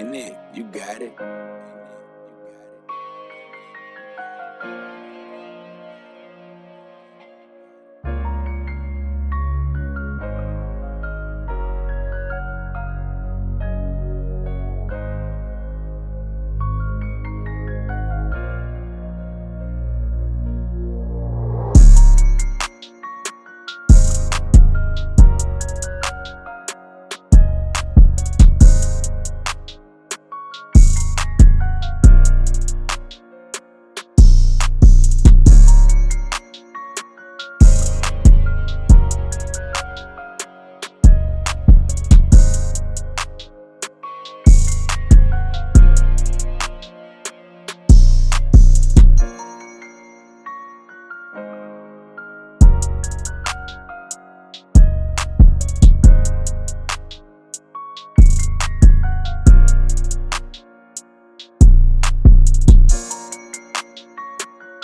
Ain't it? You got it.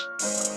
Música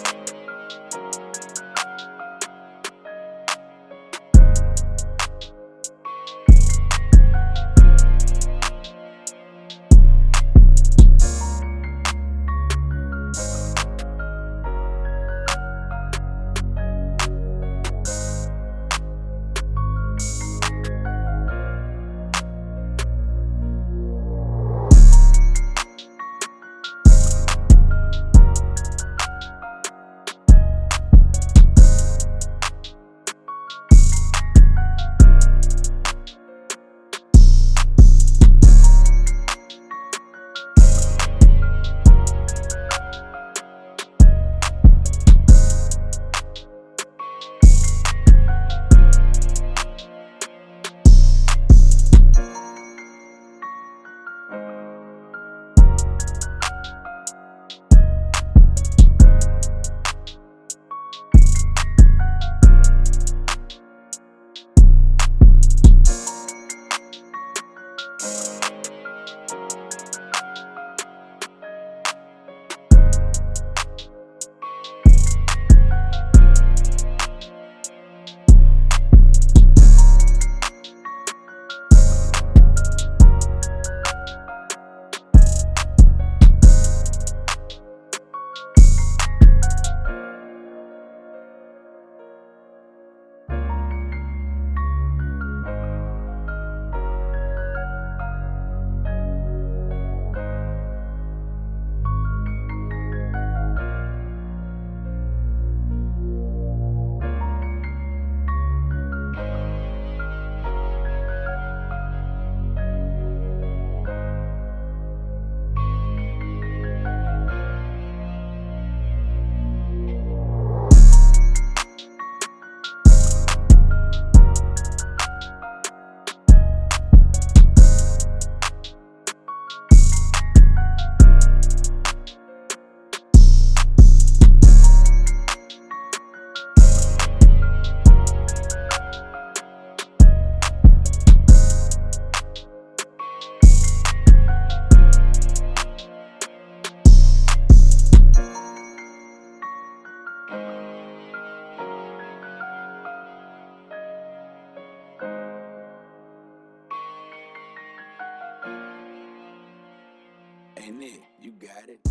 You got it.